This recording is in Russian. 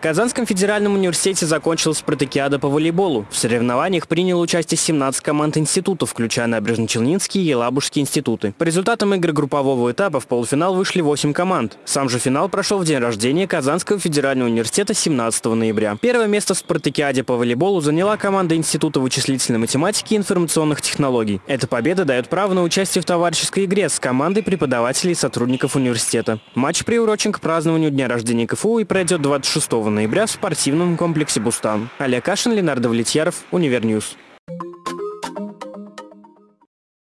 Казанском федеральном университете закончилась спартакиада по волейболу. В соревнованиях приняло участие 17 команд институтов, включая Набережно-Челнинский и Елабужский институты. По результатам игр группового этапа в полуфинал вышли 8 команд. Сам же финал прошел в день рождения Казанского федерального университета 17 ноября. Первое место в спартакиаде по волейболу заняла команда Института вычислительной математики и информационных технологий. Эта победа дает право на участие в товарищеской игре с командой преподавателей и сотрудников университета. Матч приурочен к празднованию дня рождения КФУ и пройдет 26 ноября в спортивном комплексе «Бустан». Олег Кашин, Ленар Давлетьяров, Univer News.